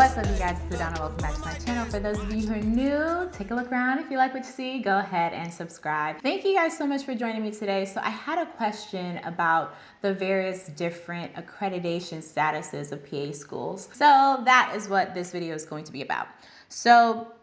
What's up you guys, it's Adana. Welcome back to my channel. For those of you who are new, take a look around. If you like what you see, go ahead and subscribe. Thank you guys so much for joining me today. So I had a question about the various different accreditation statuses of PA schools. So that is what this video is going to be about. So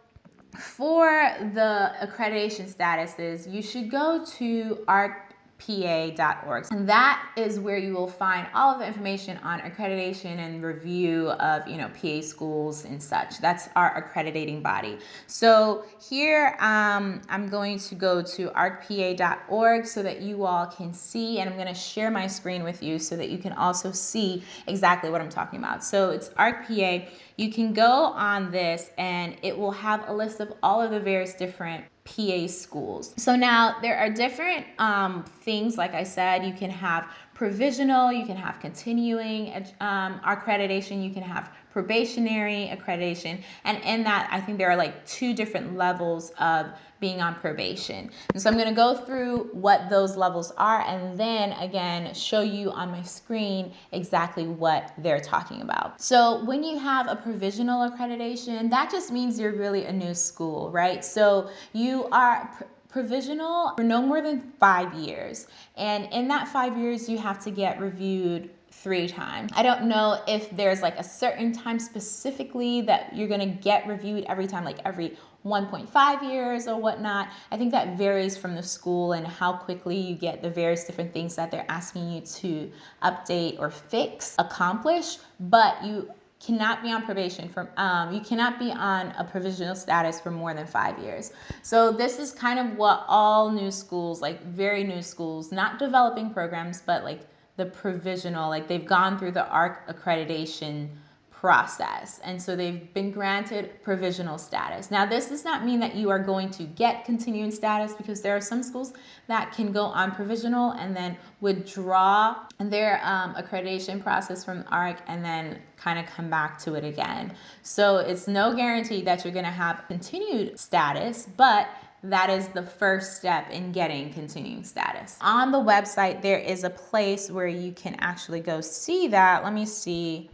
for the accreditation statuses, you should go to ARC pa.org. And that is where you will find all of the information on accreditation and review of, you know, PA schools and such. That's our accrediting body. So here um, I'm going to go to arcpa.org so that you all can see, and I'm going to share my screen with you so that you can also see exactly what I'm talking about. So it's ARCPA. You can go on this and it will have a list of all of the various different PA schools. So now there are different um, things, like I said, you can have provisional, you can have continuing um, accreditation, you can have probationary accreditation. And in that, I think there are like two different levels of being on probation. And so I'm going to go through what those levels are and then again show you on my screen exactly what they're talking about. So when you have a provisional accreditation, that just means you're really a new school, right? So you are provisional for no more than five years. And in that five years, you have to get reviewed three times. I don't know if there's like a certain time specifically that you're gonna get reviewed every time, like every 1.5 years or whatnot. I think that varies from the school and how quickly you get the various different things that they're asking you to update or fix, accomplish, but you cannot be on probation for um, you cannot be on a provisional status for more than five years. So this is kind of what all new schools like very new schools not developing programs but like the provisional, like they've gone through the ARC accreditation process. And so they've been granted provisional status. Now, this does not mean that you are going to get continuing status because there are some schools that can go on provisional and then withdraw their um, accreditation process from ARC and then kind of come back to it again. So it's no guarantee that you're going to have continued status, but that is the first step in getting continuing status. On the website, there is a place where you can actually go see that. Let me see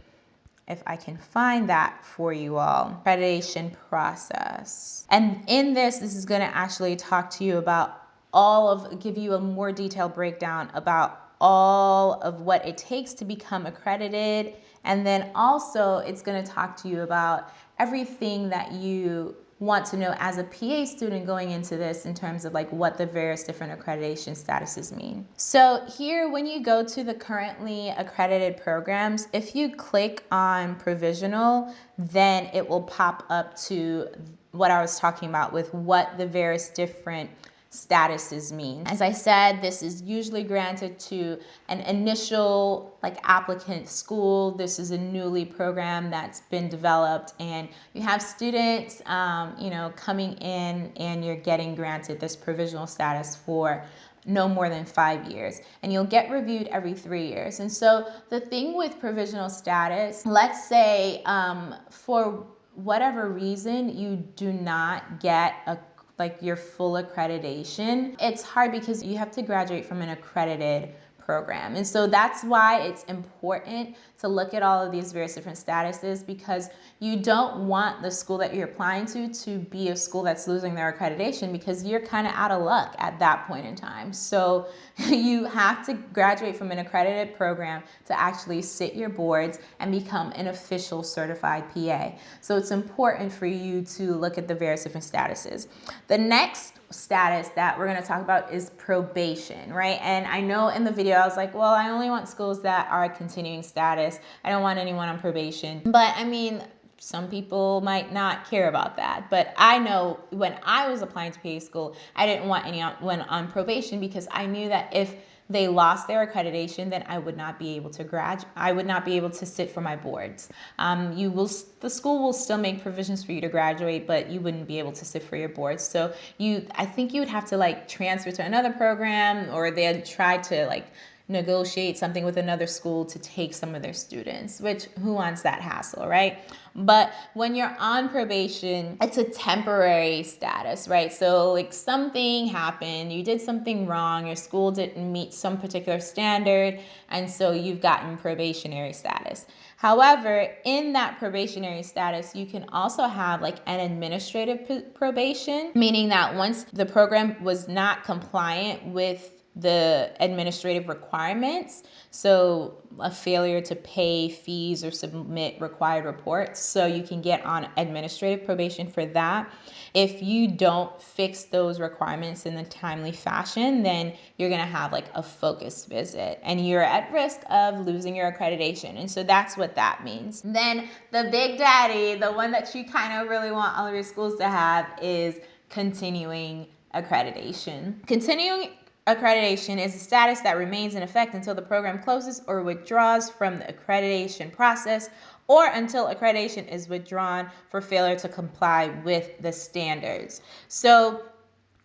if I can find that for you all. Accreditation process. And in this, this is gonna actually talk to you about all of, give you a more detailed breakdown about all of what it takes to become accredited. And then also it's gonna talk to you about everything that you want to know as a PA student going into this in terms of like what the various different accreditation statuses mean. So here, when you go to the currently accredited programs, if you click on provisional, then it will pop up to what I was talking about with what the various different statuses mean. As I said, this is usually granted to an initial like applicant school. This is a newly program that's been developed and you have students, um, you know, coming in and you're getting granted this provisional status for no more than five years and you'll get reviewed every three years. And so the thing with provisional status, let's say um, for whatever reason you do not get a like your full accreditation, it's hard because you have to graduate from an accredited program. And so that's why it's important to look at all of these various different statuses because you don't want the school that you're applying to to be a school that's losing their accreditation because you're kind of out of luck at that point in time. So you have to graduate from an accredited program to actually sit your boards and become an official certified PA. So it's important for you to look at the various different statuses. The next status that we're going to talk about is probation, right? And I know in the video I was like, well, I only want schools that are continuing status. I don't want anyone on probation. But I mean, some people might not care about that. But I know when I was applying to PA school, I didn't want anyone on probation because I knew that if they lost their accreditation, then I would not be able to graduate. I would not be able to sit for my boards. Um, you will, the school will still make provisions for you to graduate, but you wouldn't be able to sit for your boards. So you, I think you would have to like transfer to another program, or they'd try to like negotiate something with another school to take some of their students, which who wants that hassle, right? But when you're on probation, it's a temporary status, right? So, like something happened, you did something wrong, your school didn't meet some particular standard, and so you've gotten probationary status. However, in that probationary status, you can also have like an administrative probation, meaning that once the program was not compliant with the administrative requirements. So, a failure to pay fees or submit required reports. So, you can get on administrative probation for that. If you don't fix those requirements in a timely fashion, then you're going to have like a focus visit and you're at risk of losing your accreditation. And so, that's what that means. Then, the big daddy, the one that you kind of really want all of your schools to have, is continuing accreditation. Continuing accreditation is a status that remains in effect until the program closes or withdraws from the accreditation process or until accreditation is withdrawn for failure to comply with the standards. So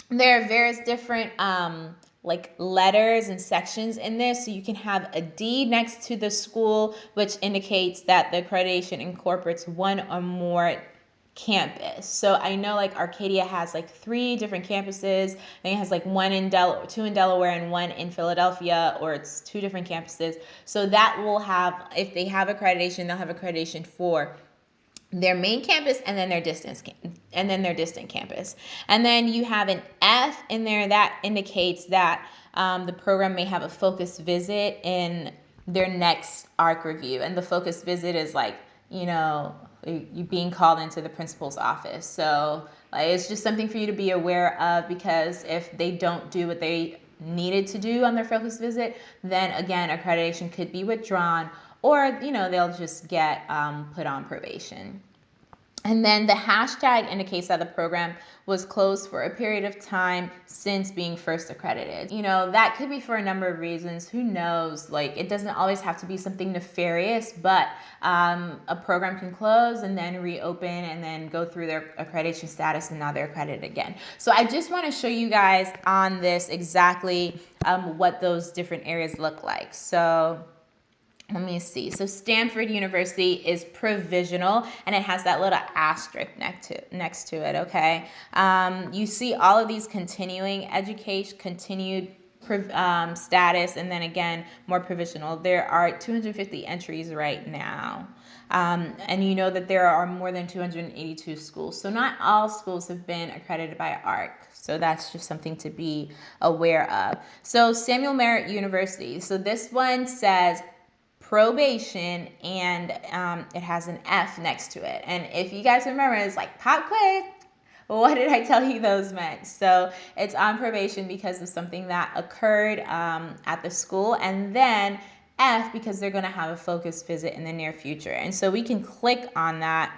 there are various different um, like letters and sections in this. So you can have a D next to the school, which indicates that the accreditation incorporates one or more campus. So I know like Arcadia has like three different campuses. I think it has like one in Del two in Delaware and one in Philadelphia, or it's two different campuses. So that will have if they have accreditation, they'll have accreditation for their main campus and then their distance and then their distant campus. And then you have an F in there that indicates that um, the program may have a focus visit in their next ARC review. And the focus visit is like, you know, you being called into the principal's office. So like, it's just something for you to be aware of because if they don't do what they needed to do on their focus visit, then again, accreditation could be withdrawn or, you know, they'll just get um, put on probation. And then the hashtag indicates that the program was closed for a period of time since being first accredited. You know, that could be for a number of reasons. Who knows? Like, it doesn't always have to be something nefarious, but um, a program can close and then reopen and then go through their accreditation status and now they're accredited again. So I just want to show you guys on this exactly um, what those different areas look like. So let me see. So Stanford University is provisional and it has that little asterisk next to, next to it, okay? Um, you see all of these continuing education, continued um, status, and then again, more provisional. There are 250 entries right now. Um, and you know that there are more than 282 schools. So not all schools have been accredited by ARC. So that's just something to be aware of. So Samuel Merritt University. So this one says probation and um, it has an F next to it. And if you guys remember, it's like pop quiz. What did I tell you those meant? So it's on probation because of something that occurred um, at the school, and then F because they're going to have a focus visit in the near future. And so we can click on that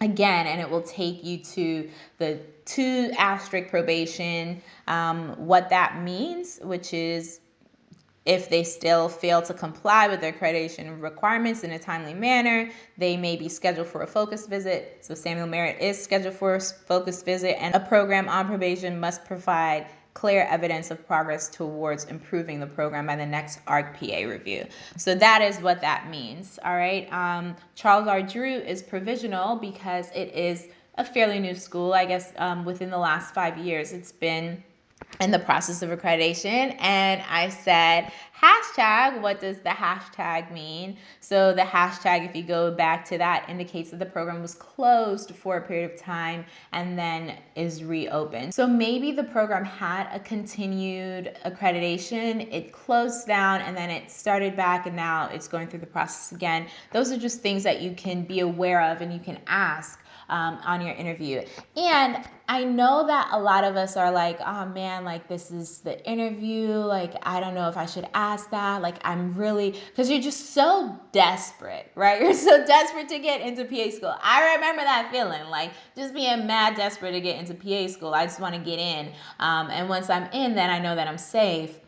again, and it will take you to the two asterisk probation, um, what that means, which is if they still fail to comply with their accreditation requirements in a timely manner, they may be scheduled for a focus visit. So Samuel Merritt is scheduled for a focus visit, and a program on probation must provide clear evidence of progress towards improving the program by the next ARC-PA review. So that is what that means, all right? Um, Charles R. Drew is provisional because it is a fairly new school. I guess um, within the last five years, it's been in the process of accreditation and I said hashtag what does the hashtag mean? So the hashtag if you go back to that indicates that the program was closed for a period of time and then is reopened. So maybe the program had a continued accreditation. It closed down and then it started back and now it's going through the process again. Those are just things that you can be aware of and you can ask um, on your interview. And I know that a lot of us are like, oh man, like this is the interview. Like, I don't know if I should ask that. Like, I'm really, because you're just so desperate, right? You're so desperate to get into PA school. I remember that feeling, like just being mad desperate to get into PA school. I just want to get in. Um, and once I'm in, then I know that I'm safe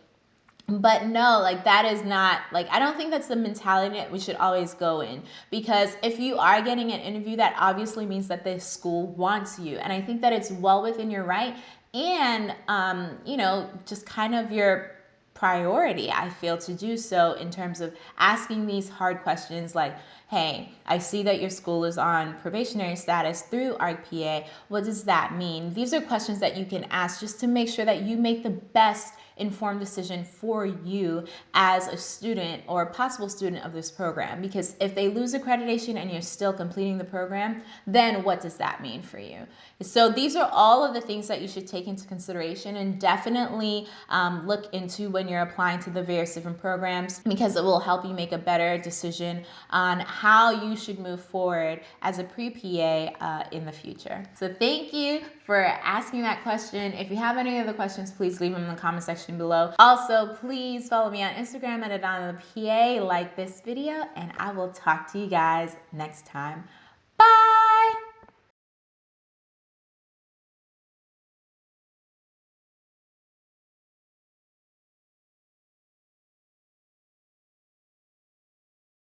but no like that is not like i don't think that's the mentality that we should always go in because if you are getting an interview that obviously means that the school wants you and i think that it's well within your right and um, you know just kind of your priority, I feel, to do so in terms of asking these hard questions like, hey, I see that your school is on probationary status through ARC-PA. What does that mean? These are questions that you can ask just to make sure that you make the best informed decision for you as a student or a possible student of this program. Because if they lose accreditation and you're still completing the program, then what does that mean for you? So these are all of the things that you should take into consideration and definitely um, look into when you're applying to the various different programs because it will help you make a better decision on how you should move forward as a pre-PA uh, in the future. So thank you for asking that question. If you have any other questions, please leave them in the comment section below. Also, please follow me on Instagram at Adana PA, like this video, and I will talk to you guys next time.